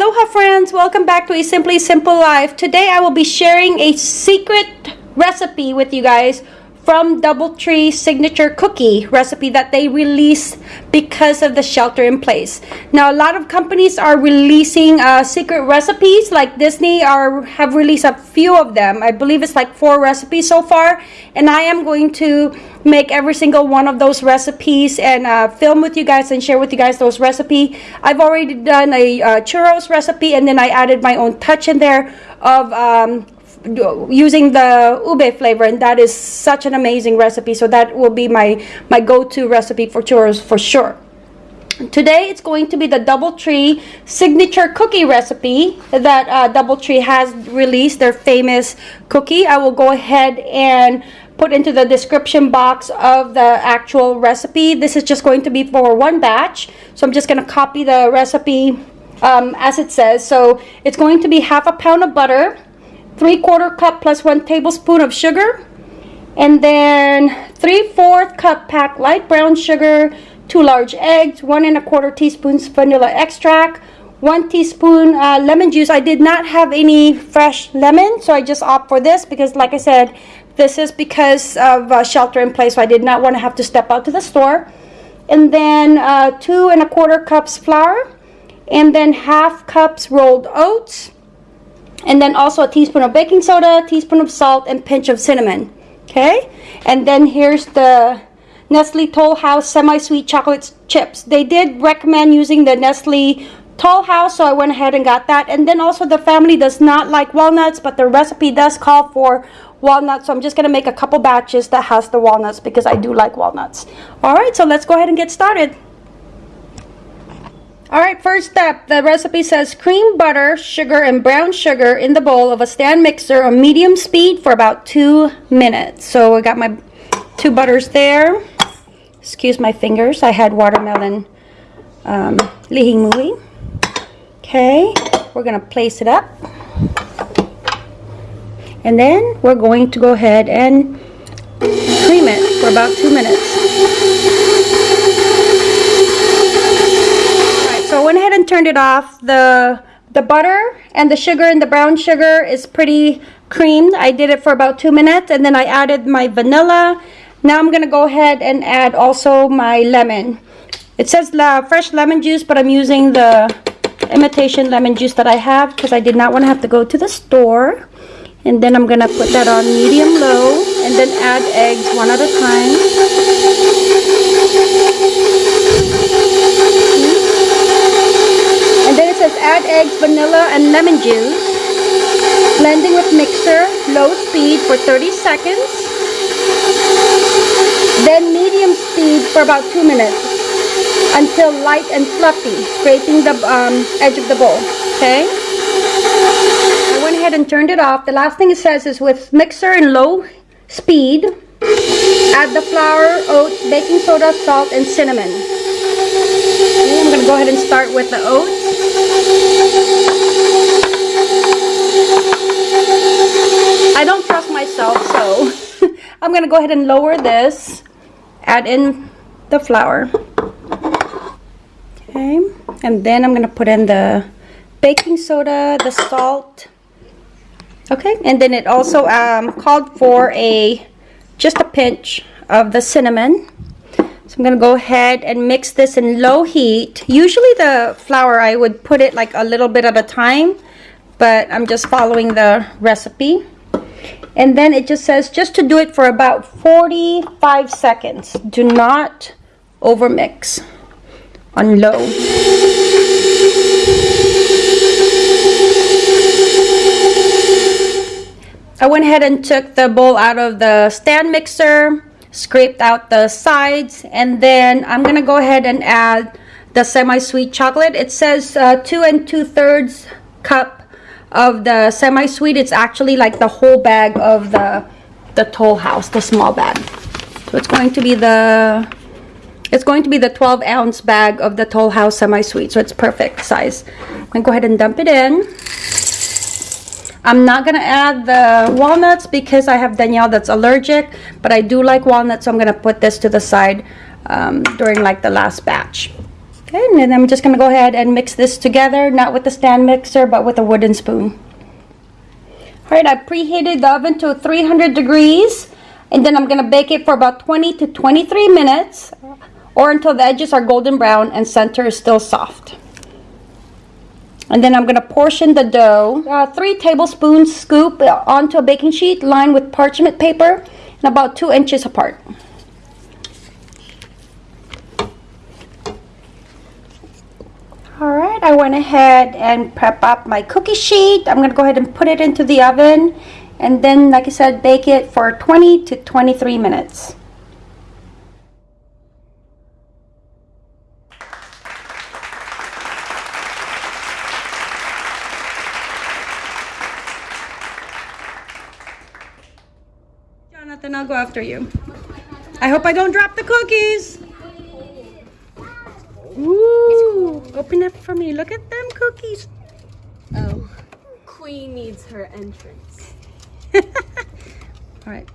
Aloha friends, welcome back to a Simply Simple Life. Today I will be sharing a secret recipe with you guys from Doubletree signature cookie recipe that they released because of the shelter in place. Now a lot of companies are releasing uh, secret recipes like Disney are have released a few of them. I believe it's like four recipes so far and I am going to make every single one of those recipes and uh, film with you guys and share with you guys those recipe. I've already done a uh, churros recipe and then I added my own touch in there of um, using the ube flavor and that is such an amazing recipe so that will be my my go-to recipe for churros for sure. Today it's going to be the doubletree signature cookie recipe that uh, doubletree has released their famous cookie. I will go ahead and put into the description box of the actual recipe. This is just going to be for one batch so i'm just going to copy the recipe um, as it says. So it's going to be half a pound of butter 3 quarter cup plus 1 tablespoon of sugar. And then 3 4 cup packed light brown sugar, 2 large eggs, 1 and a quarter teaspoons vanilla extract, 1 teaspoon uh, lemon juice. I did not have any fresh lemon, so I just opt for this because like I said, this is because of uh, shelter in place, so I did not want to have to step out to the store. And then uh, 2 and a quarter cups flour, and then half cups rolled oats, and then also a teaspoon of baking soda, teaspoon of salt, and pinch of cinnamon. Okay, and then here's the Nestle Toll House semi-sweet chocolate chips. They did recommend using the Nestle Toll House, so I went ahead and got that. And then also the family does not like walnuts, but the recipe does call for walnuts. So I'm just going to make a couple batches that has the walnuts because I do like walnuts. All right, so let's go ahead and get started. Alright, first step. The recipe says cream butter, sugar, and brown sugar in the bowl of a stand mixer on medium speed for about two minutes. So I got my two butters there. Excuse my fingers. I had watermelon um, li hing mui. Okay, we're going to place it up. And then we're going to go ahead and cream it for about two minutes. Turned it off. The the butter and the sugar and the brown sugar is pretty creamed. I did it for about two minutes and then I added my vanilla. Now I'm going to go ahead and add also my lemon. It says la fresh lemon juice, but I'm using the imitation lemon juice that I have because I did not want to have to go to the store. And then I'm going to put that on medium low and then add eggs one at a time. Says add eggs, vanilla, and lemon juice. Blending with mixer, low speed for 30 seconds. Then medium speed for about 2 minutes until light and fluffy, scraping the um, edge of the bowl. Okay? I went ahead and turned it off. The last thing it says is with mixer in low speed, add the flour, oats, baking soda, salt, and cinnamon. Okay, I'm to go ahead and start with the oats. I don't trust myself, so I'm going to go ahead and lower this, add in the flour. Okay, and then I'm going to put in the baking soda, the salt. Okay, and then it also um, called for a just a pinch of the cinnamon. I'm to go ahead and mix this in low heat. Usually the flour, I would put it like a little bit at a time, but I'm just following the recipe. And then it just says just to do it for about 45 seconds. Do not overmix on low. I went ahead and took the bowl out of the stand mixer scraped out the sides and then I'm gonna go ahead and add the semi-sweet chocolate. It says uh, two and two thirds cup of the semi-sweet. It's actually like the whole bag of the the Toll House the small bag. So it's going to be the it's going to be the 12 ounce bag of the Toll House semi-sweet. So it's perfect size. Gonna go ahead and dump it in I'm not going to add the walnuts because I have Danielle that's allergic, but I do like walnuts, so I'm going to put this to the side um, during like the last batch. Good, and then I'm just gonna go ahead and mix this together, not with the stand mixer, but with a wooden spoon. All right, I preheated the oven to 300 degrees, and then I'm gonna bake it for about 20 to 23 minutes, or until the edges are golden brown and center is still soft. And then I'm gonna portion the dough, uh, three tablespoons scoop onto a baking sheet lined with parchment paper and about two inches apart. All right, I went ahead and prep up my cookie sheet. I'm gonna go ahead and put it into the oven and then, like I said, bake it for 20 to 23 minutes. I'll go after you. I hope I don't drop the cookies. Ooh, open up for me. Look at them cookies. Oh, Queen needs her entrance. All right.